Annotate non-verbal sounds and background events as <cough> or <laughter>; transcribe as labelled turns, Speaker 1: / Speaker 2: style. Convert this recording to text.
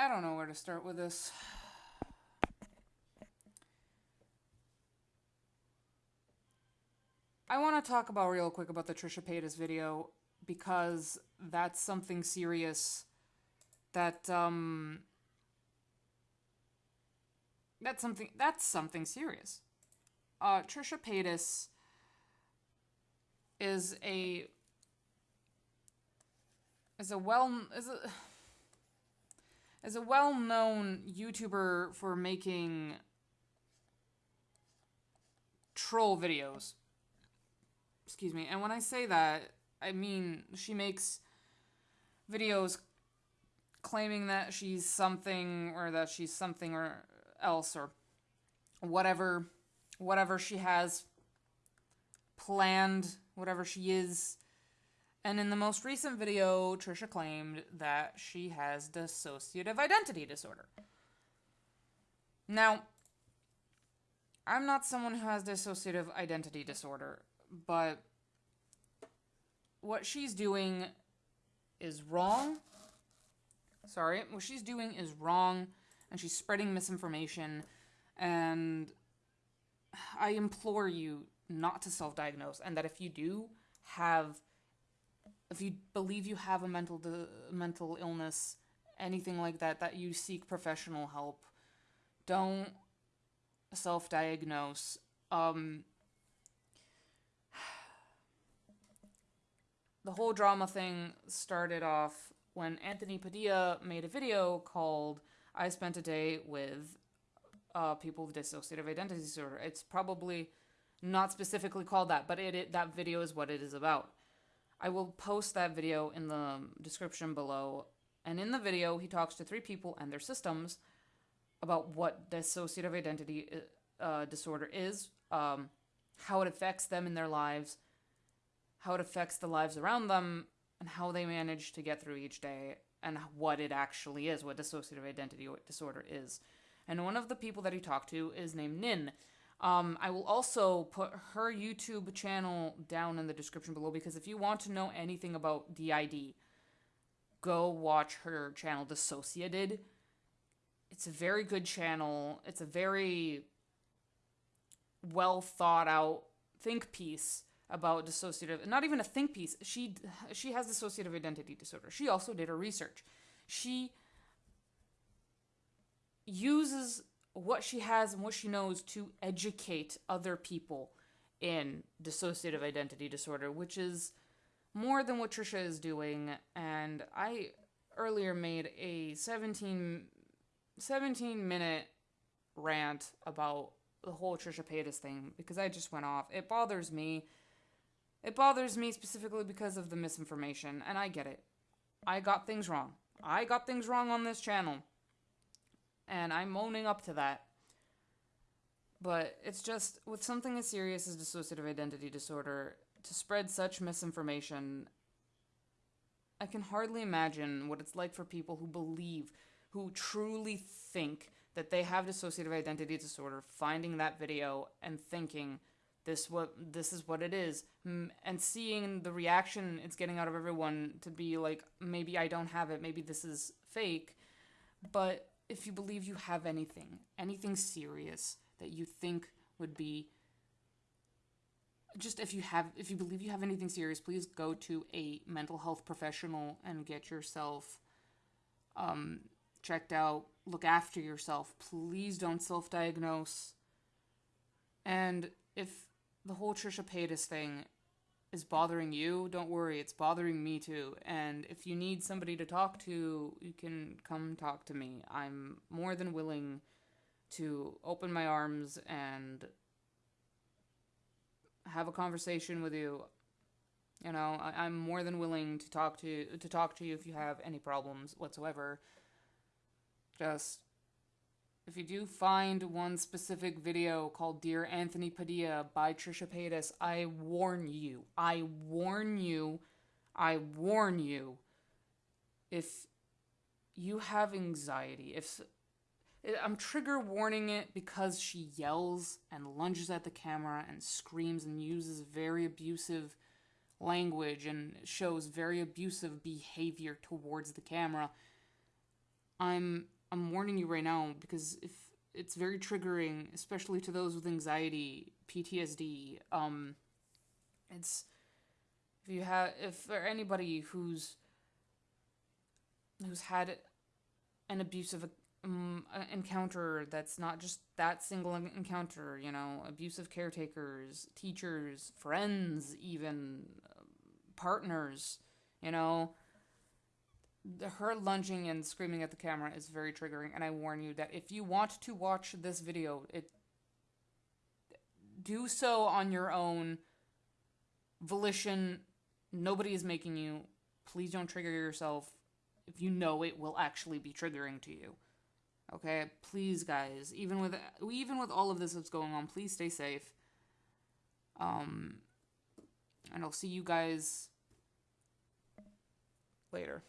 Speaker 1: I don't know where to start with this. I want to talk about real quick about the Trisha Paytas video because that's something serious that um that's something that's something serious. Uh Trisha Paytas is a is a well is a is a well-known YouTuber for making troll videos. Excuse me. And when I say that, I mean she makes videos claiming that she's something or that she's something or else or whatever whatever she has planned, whatever she is. And in the most recent video, Trisha claimed that she has dissociative identity disorder. Now, I'm not someone who has dissociative identity disorder, but what she's doing is wrong. Sorry, what she's doing is wrong, and she's spreading misinformation. And I implore you not to self diagnose, and that if you do have, if you believe you have a mental mental illness, anything like that, that you seek professional help. Don't self diagnose. Um, <sighs> the whole drama thing started off when Anthony Padilla made a video called I Spent a Day with uh, People with Dissociative Identity Disorder. It's probably not specifically called that, but it, it that video is what it is about. I will post that video in the description below. And in the video, he talks to three people and their systems about what dissociative identity uh, disorder is, um, how it affects them in their lives, how it affects the lives around them, and how they manage to get through each day, and what it actually is, what dissociative identity disorder is. And one of the people that he talked to is named Nin. Um, I will also put her YouTube channel down in the description below because if you want to know anything about DID, go watch her channel, DissociaDID. It's a very good channel. It's a very well thought out think piece about dissociative not even a think piece she she has dissociative identity disorder she also did her research she uses what she has and what she knows to educate other people in dissociative identity disorder which is more than what Trisha is doing and I earlier made a 17 17 minute rant about the whole Trisha Paytas thing because I just went off. It bothers me. It bothers me specifically because of the misinformation, and I get it. I got things wrong. I got things wrong on this channel. And I'm owning up to that. But it's just, with something as serious as dissociative identity disorder, to spread such misinformation, I can hardly imagine what it's like for people who believe, who truly think that they have dissociative identity disorder, finding that video and thinking this what this is what it is, and seeing the reaction it's getting out of everyone to be like maybe I don't have it, maybe this is fake, but if you believe you have anything, anything serious that you think would be just if you have if you believe you have anything serious please go to a mental health professional and get yourself um, checked out look after yourself. Please don't self diagnose. And if the whole Trisha Paytas thing is bothering you, don't worry, it's bothering me too. And if you need somebody to talk to, you can come talk to me. I'm more than willing to open my arms and have a conversation with you. You know, I, am more than willing to talk to to talk to you if you have any problems whatsoever. Just if you do find one specific video called Dear Anthony Padilla by Trisha Paytas, I warn you, I warn you, I warn you, if you have anxiety, if eh, I'm trigger warning it because she yells and lunges at the camera and screams and uses very abusive language and shows very abusive behavior towards the camera. I'm I'm warning you right now because if it's very triggering, especially to those with anxiety, PTSD. Um, it's if you have if for anybody who's who's had an abusive um, encounter that's not just that single encounter, you know, abusive caretakers, teachers, friends, even uh, partners, you know, her lunging and screaming at the camera is very triggering and i warn you that if you want to watch this video it do so on your own volition. Nobody is making you. Please don't trigger yourself if you know it will actually be triggering to you. Okay? Please guys even with even with all of this that's going on please stay safe. Um and i'll see you guys later